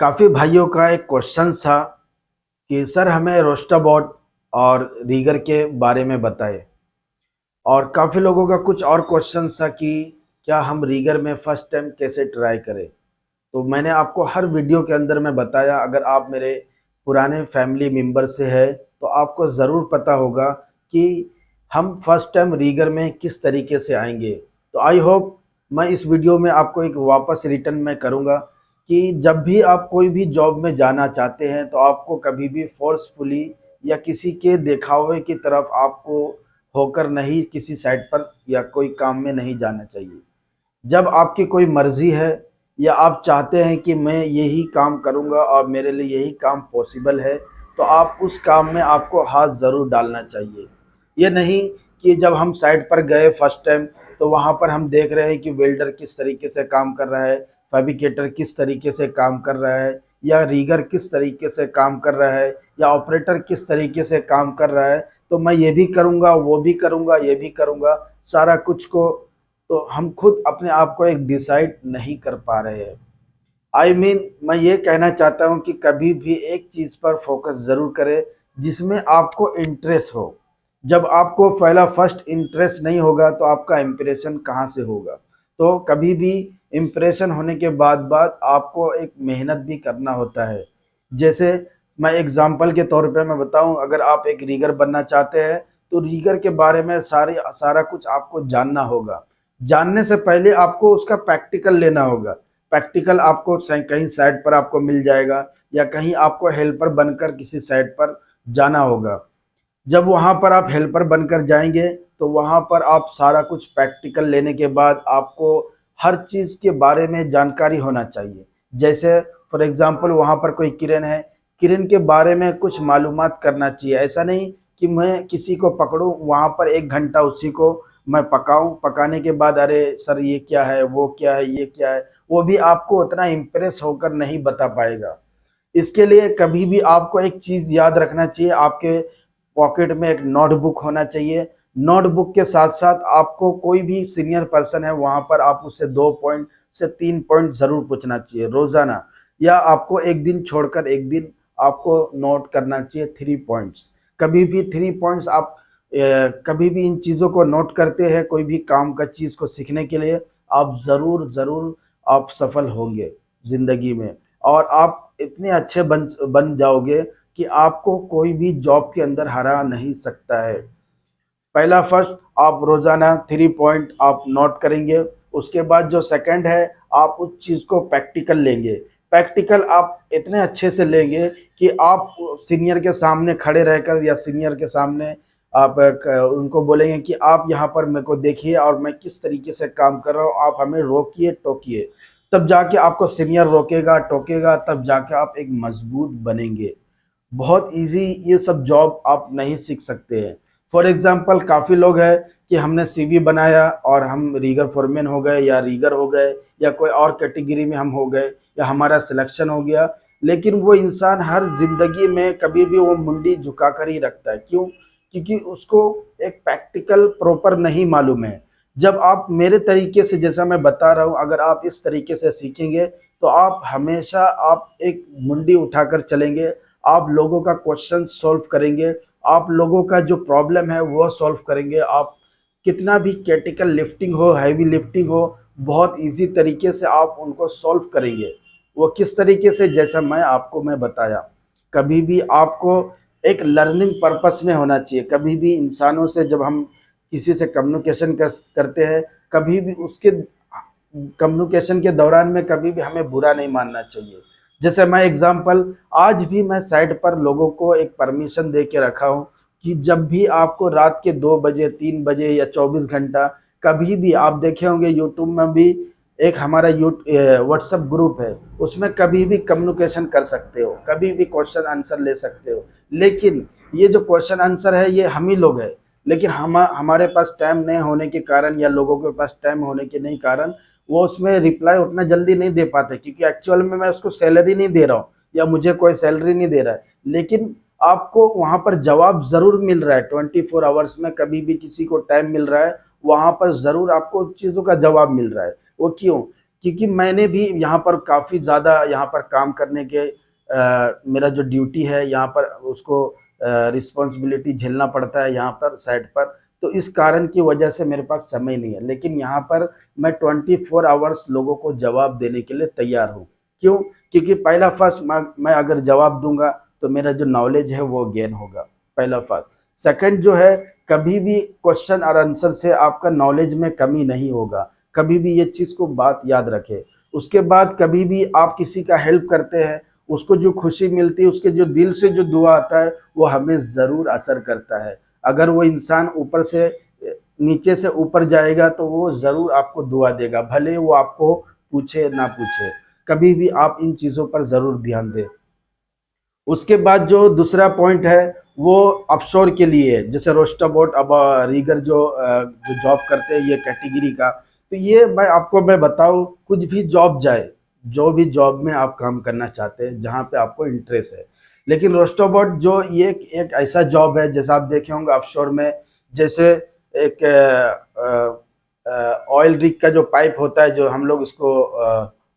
काफ़ी भाइयों का एक क्वेश्चन था कि, सर, हमें रोस्टाबॉट और रीगर के बारे में बताएँ। और काफ़ी लोगों का कुछ और क्वेश्चन था कि, क्या हम रीगर में फ़र्स्ट टाइम कैसे ट्राई करें? तो मैंने आपको हर वीडियो के अंदर में बताया, अगर आप मेरे पुराने फैमिली मेंबर से है तो आपको ज़रूर पता होगा कि हम फ़र्स्ट टाइम रीगर में किस तरीके से आएँगे। तो आई होप मैं इस वीडियो में आपको एक वापस रिटर्न में करूँगा। कि जब भी आप कोई भी जॉब में जाना चाहते हैं तो आपको कभी भी फोर्सफुली या किसी के देखावे की तरफ़ आपको होकर नहीं किसी साइड पर या कोई काम में नहीं जाना चाहिए। जब आपकी कोई मर्ज़ी है या आप चाहते हैं कि मैं यही काम करूँगा और मेरे लिए यही काम पॉसिबल है तो आप उस काम में आपको हाथ ज़रूर डालना चाहिए। ये नहीं कि जब हम साइड पर गए फ़र्स्ट टाइम तो वहाँ पर हम देख रहे हैं कि वेल्डर किस तरीके से काम कर रहा है फैब्रिकेटर किस तरीके से काम कर रहा है या रीगर किस तरीके से काम कर रहा है या ऑपरेटर किस तरीके से काम कर रहा है तो मैं ये भी करूँगा वो भी करूँगा ये भी करूँगा सारा कुछ को तो हम खुद अपने आप को एक डिसाइड नहीं कर पा रहे हैं। आई I मीन mean, मैं ये कहना चाहता हूँ कि कभी भी एक चीज़ पर फोकस ज़रूर करें जिसमें आपको इंटरेस्ट हो। जब आपको पहला फ़र्स्ट इंटरेस्ट नहीं होगा तो आपका इम्प्रेशन कहाँ से होगा? तो कभी भी इम्प्रेशन होने के बाद बाद आपको एक मेहनत भी करना होता है। जैसे मैं एग्ज़ाम्पल के तौर पे मैं बताऊँ, अगर आप एक रीगर बनना चाहते हैं तो रीगर के बारे में सारी, सारा कुछ आपको जानना होगा। जानने से पहले आपको उसका प्रैक्टिकल लेना होगा। प्रैक्टिकल आपको कहीं साइड पर आपको मिल जाएगा, या कहीं आपको हेल्पर बनकर किसी साइड पर जाना होगा। जब वहाँ पर आप हेल्पर बनकर जाएँगे तो वहाँ पर आप सारा कुछ प्रैक्टिकल लेने के बाद आपको हर चीज़ के बारे में जानकारी होना चाहिए। जैसे फॉर एग्ज़ाम्पल वहाँ पर कोई किरण है, किरण के बारे में कुछ मालूम करना चाहिए। ऐसा नहीं कि मैं किसी को पकड़ूँ, वहाँ पर एक घंटा उसी को मैं पकाऊँ। पकाने के बाद, अरे, सर, ये क्या है, वो क्या है, ये क्या है, वो भी आपको उतना इम्प्रेस होकर नहीं बता पाएगा। इसके लिए कभी भी आपको एक चीज़ याद रखना चाहिए। आपके पॉकेट में एक नोटबुक होना चाहिए। नोटबुक के साथ साथ आपको कोई भी सीनियर पर्सन है वहाँ पर आप उससे दो पॉइंट से तीन पॉइंट ज़रूर पूछना चाहिए रोज़ाना। या आपको एक दिन छोड़कर एक दिन आपको नोट करना चाहिए थ्री पॉइंट्स कभी भी थ्री पॉइंट्स आप ए, कभी भी इन चीज़ों को नोट करते हैं कोई भी काम का चीज़ को सीखने के लिए आप ज़रूर ज़रूर आप सफल होंगे ज़िंदगी में। और आप इतने अच्छे बन बन जाओगे कि आपको कोई भी जॉब के अंदर हरा नहीं सकता है। पहला फ़र्स्ट, आप रोज़ाना थ्री पॉइंट आप नोट करेंगे। उसके बाद जो सेकंड है, आप उस चीज़ को प्रैक्टिकल लेंगे। प्रैक्टिकल आप इतने अच्छे से लेंगे कि आप सीनियर के सामने खड़े रहकर या सीनियर के सामने आप उनको बोलेंगे कि आप यहाँ पर मेरे को देखिए और मैं किस तरीके से काम कर रहा हूँ, आप हमें रोकिए, टोकिए। तब जाके आपको सीनियर रोकेगा, टोकेगा, तब जाके आप एक मज़बूत बनेंगे। बहुत इजी ये सब जॉब आप नहीं सीख सकते हैं। फॉर एग्जांपल काफ़ी लोग हैं कि हमने सीवी बनाया और हम रीगर फॉरमैन हो गए या रीगर हो गए या कोई और कैटेगरी में हम हो गए या हमारा सिलेक्शन हो गया। लेकिन वो इंसान हर ज़िंदगी में कभी भी वो मुंडी झुका कर ही रखता है। क्यों? क्योंकि उसको एक प्रैक्टिकल प्रॉपर नहीं मालूम है। जब आप मेरे तरीके से, जैसा मैं बता रहा हूँ, अगर आप इस तरीके से सीखेंगे तो आप हमेशा आप एक मुंडी उठाकर चलेंगे। आप लोगों का क्वेश्चन सॉल्व करेंगे। आप लोगों का जो प्रॉब्लम है वो सॉल्व करेंगे। आप कितना भी कैटिकल लिफ्टिंग हो हैवी लिफ्टिंग हो बहुत इजी तरीके से आप उनको सॉल्व करेंगे। वो किस तरीके से? जैसा मैं आपको मैं बताया कभी भी आपको एक लर्निंग पर्पस में होना चाहिए। कभी भी इंसानों से जब हम किसी से कम्युनिकेशन कर, करते हैं कभी भी उसके कम्युनिकेशन के दौरान में कभी भी हमें बुरा नहीं मानना चाहिए। जैसे मैं एग्जांपल आज भी मैं साइड पर लोगों को एक परमिशन दे के रखा हूँ कि जब भी आपको रात के दो बजे, तीन बजे या चौबीस घंटा कभी भी, आप देखे होंगे यूट्यूब में भी एक हमारा यू व्हाट्सअप ग्रुप है, उसमें कभी भी कम्युनिकेशन कर सकते हो, कभी भी क्वेश्चन आंसर ले सकते हो। लेकिन ये जो क्वेश्चन आंसर है, ये हम ही लोग हैं। लेकिन हम, हमारे पास टाइम नहीं होने के कारण या लोगों के पास टाइम होने के नहीं कारण वो उसमें रिप्लाई उतना जल्दी नहीं दे पाते क्योंकि एक्चुअल में मैं उसको सैलरी नहीं दे रहा हूँ या मुझे कोई सैलरी नहीं दे रहा है। लेकिन आपको वहाँ पर जवाब ज़रूर मिल रहा है ट्वेंटी फोर आवर्स में कभी भी किसी को टाइम मिल रहा है वहाँ पर ज़रूर आपको चीज़ों का जवाब मिल रहा है। वो क्यों? क्योंकि मैंने भी यहाँ पर काफ़ी ज़्यादा यहाँ पर काम करने के आ, मेरा जो ड्यूटी है यहाँ पर उसको रिस्पॉन्सिबिलिटी झेलना पड़ता है यहाँ पर साइड पर। तो इस कारण की वजह से मेरे पास समय नहीं है। लेकिन यहाँ पर मैं 24 फोर आवर्स लोगों को जवाब देने के लिए तैयार हूँ। क्यों? क्योंकि पहला फ़र्स्ट मैं अगर जवाब दूँगा तो मेरा जो नॉलेज है वो गेन होगा, पहला फ़र्स्ट। सेकंड जो है, कभी भी क्वेश्चन और आंसर से आपका नॉलेज में कमी नहीं होगा। कभी भी ये चीज़ को बात याद रखें। उसके बाद कभी भी आप किसी का हेल्प करते हैं, उसको जो खुशी मिलती है, उसके जो दिल से जो दुआ आता है, वो हमें ज़रूर असर करता है। अगर वो इंसान ऊपर से, नीचे से ऊपर जाएगा तो वो ज़रूर आपको दुआ देगा, भले वो आपको पूछे ना पूछे। कभी भी आप इन चीज़ों पर ज़रूर ध्यान दें। उसके बाद जो दूसरा पॉइंट है, वो अफशोर के लिए जैसे रोस्टाबोट अब रीगर जो जो जॉब करते हैं, ये कैटेगरी का। तो ये मैं आपको, मैं बताऊँ, कुछ भी जॉब जाए, जो भी जॉब में आप काम करना चाहते हैं, जहाँ पे आपको इंटरेस्ट है लेकिन रोस्टोबोट जो ये एक ऐसा जॉब है जैसा आप देखे होंगे अफशोर में जैसे एक ऑयल रिग का जो पाइप होता है जो हम लोग उसको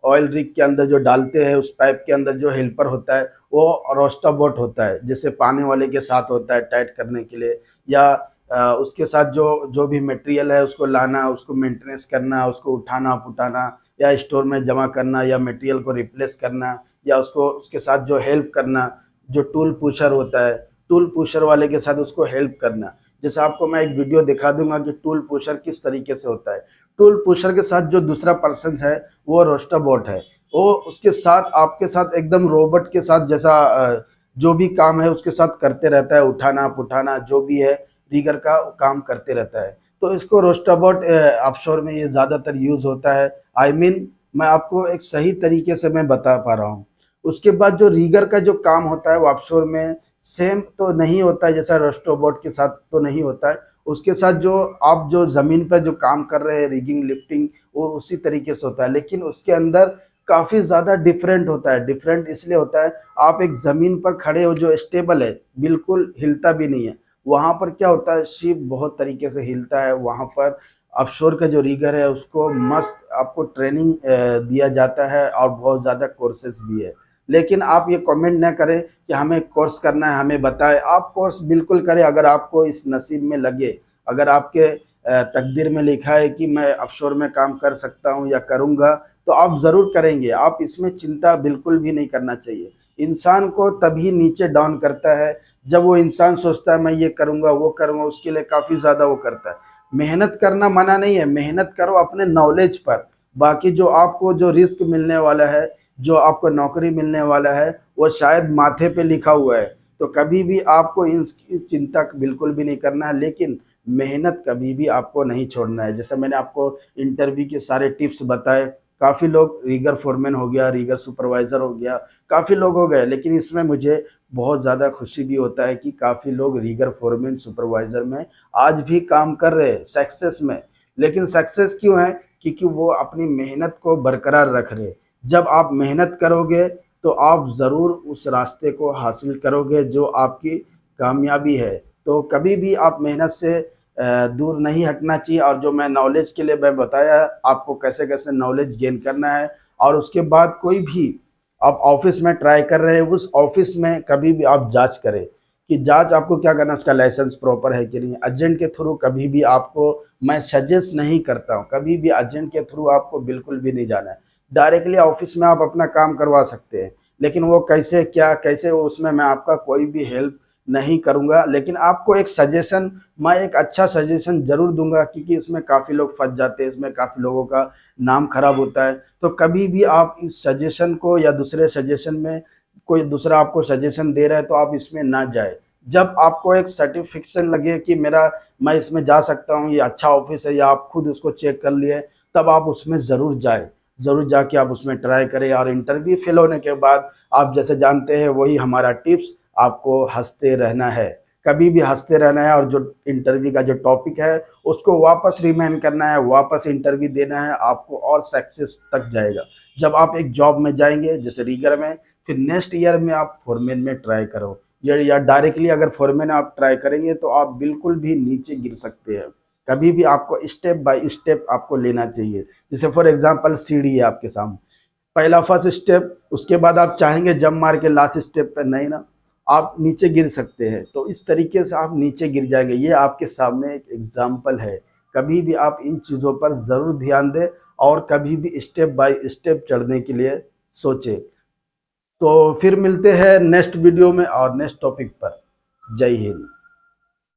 ऑयल रिग के अंदर जो डालते हैं उस पाइप के अंदर जो हेल्पर होता है वो रोस्टाबोट होता है जैसे पानी वाले के साथ होता है टाइट करने के लिए या आ, उसके साथ जो जो भी मटेरियल है उसको लाना उसको मेंटेनेंस करना उसको उठाना पुटाना या स्टोर में जमा करना या मटेरियल को रिप्लेस करना या उसको उसके साथ जो हेल्प करना जो टूल पुशर होता है टूल पुशर वाले के साथ उसको हेल्प करना। जैसे आपको मैं एक वीडियो दिखा दूँगा कि टूल पुशर किस तरीके से होता है। टूल पुशर के साथ जो दूसरा पर्सन है वो रोस्टाबोट है। वो उसके साथ आपके साथ एकदम रोबोट के साथ जैसा जो भी काम है उसके साथ करते रहता है। उठाना पुठाना जो भी है रीगर का काम करते रहता है। तो इसको रोस्टाबोट ऑफशोर में ये ज़्यादातर यूज़ होता है। आई I मीन mean, मैं आपको एक सही तरीके से मैं बता पा रहा हूँ। उसके बाद जो रीगर का जो काम होता है वो ऑफशोर में सेम तो नहीं होता है, जैसा रोस्टोबोट के साथ तो नहीं होता है। उसके साथ जो आप जो ज़मीन पर जो काम कर रहे हैं रिगिंग लिफ्टिंग वो उसी तरीके से होता है। लेकिन उसके अंदर काफ़ी ज़्यादा डिफरेंट होता है। डिफरेंट इसलिए होता है, आप एक ज़मीन पर खड़े हो जो स्टेबल है, बिल्कुल हिलता भी नहीं है। वहाँ पर क्या होता है, शिप बहुत तरीके से हिलता है। वहाँ पर अफशोर का जो रीगर है, उसको मस्त आपको ट्रेनिंग दिया जाता है और बहुत ज़्यादा कोर्सेस भी है। लेकिन आप ये कमेंट ना करें कि हमें कोर्स करना है, हमें बताएँ। आप कोर्स बिल्कुल करें अगर आपको इस नसीब में लगे। अगर आपके तकदीर में लिखा है कि मैं अफशोर में काम कर सकता हूँ या करूँगा तो आप ज़रूर करेंगे। आप इसमें चिंता बिल्कुल भी नहीं करना चाहिए। इंसान को तभी नीचे डाउन करता है जब वो इंसान सोचता है, मैं ये करूँगा, वो करूँगा, उसके लिए काफ़ी ज़्यादा वो करता है। मेहनत करना मना नहीं है। मेहनत करो अपने नॉलेज पर। बाकी जो आपको जो रिस्क मिलने वाला है जो आपको नौकरी मिलने वाला है, वो शायद माथे पे लिखा हुआ है। तो कभी भी आपको इन चिंता बिल्कुल भी नहीं करना है, लेकिन मेहनत कभी भी आपको नहीं छोड़ना है। जैसे मैंने आपको इंटरव्यू के सारे टिप्स बताए, काफ़ी लोग रीगर फोरमैन हो गया, रीगर सुपरवाइज़र हो गया, काफ़ी लोग हो गए, लेकिन इसमें मुझे बहुत ज़्यादा खुशी भी होता है कि काफ़ी लोग रीगर फोरमैन, सुपरवाइज़र में आज भी काम कर रहे हैं, सक्सेस में। लेकिन सक्सेस क्यों है? क्योंकि वो अपनी मेहनत को बरकरार रख रहे जब आप मेहनत करोगे तो आप ज़रूर उस रास्ते को हासिल करोगे जो आपकी कामयाबी है। तो कभी भी आप मेहनत से दूर नहीं हटना चाहिए। और जो मैं नॉलेज के लिए मैं बताया, आपको कैसे कैसे नॉलेज गेन करना है। और उसके बाद कोई भी आप ऑफ़िस में ट्राई कर रहे हैं, उस ऑफ़िस में कभी भी आप जाँच करें कि जाँच आपको क्या करना उसका लाइसेंस प्रॉपर है कि नहीं। एजेंट के थ्रू कभी भी आपको, मैं सजेस्ट नहीं करता हूँ। कभी भी एजेंट के थ्रू आपको बिल्कुल भी नहीं जाना है। डायरेक्टली ऑफ़िस में आप अपना काम करवा सकते हैं। लेकिन वो कैसे, क्या, कैसे, वो उसमें मैं आपका कोई भी हेल्प नहीं करूँगा। लेकिन आपको एक सजेशन मैं एक अच्छा सजेशन ज़रूर दूँगा, क्योंकि इसमें काफ़ी लोग फंस जाते हैं, इसमें काफ़ी लोगों का नाम खराब होता है। तो कभी भी आप इस सजेशन को या दूसरे सजेशन में कोई दूसरा आपको सजेशन दे रहा है तो आप इसमें ना जाए। जब आपको एक सर्टिफिकेशन लगे कि मेरा, मैं इसमें जा सकता हूँ, ये अच्छा ऑफ़िस है, या आप खुद उसको चेक कर लिए, तब आप उसमें ज़रूर जाए। ज़रूर जाके आप उसमें ट्राई करें और इंटरव्यू फेल होने के बाद आप जैसे जानते हैं वही हमारा टिप्स आपको हँसते रहना है। कभी भी हँसते रहना है और जो इंटरव्यू का जो टॉपिक है, उसको वापस रिमेन करना है, वापस इंटरव्यू देना है, आपको और सक्सेस तक जाएगा। जब आप एक जॉब में जाएँगे, जैसे रीगर में, फिर नेक्स्ट ईयर में आप फोरमैन में ट्राई करो। या डायरेक्टली अगर फोरमैन आप ट्राई करेंगे तो आप बिल्कुल भी नीचे गिर सकते हैं। कभी भी आपको स्टेप बाय स्टेप आपको लेना चाहिए। जैसे फॉर एग्जांपल सीढ़ी है आपके सामने। पहला फ़र्स्ट स्टेप उसके बाद आप चाहेंगे जम मार के लास्ट स्टेप पे, नहीं ना। आप नीचे गिर सकते हैं। तो इस तरीके से आप नीचे गिर जाएँगे। ये आपके सामने एक एग्ज़ाम्पल है। कभी भी आप इन चीज़ों पर ज़रूर ध्यान दें और कभी भी स्टेप बाय स्टेप चढ़ने के लिए सोचें। तो फिर मिलते हैं नेक्स्ट वीडियो में और नेक्स्ट टॉपिक पर। जय हिंद।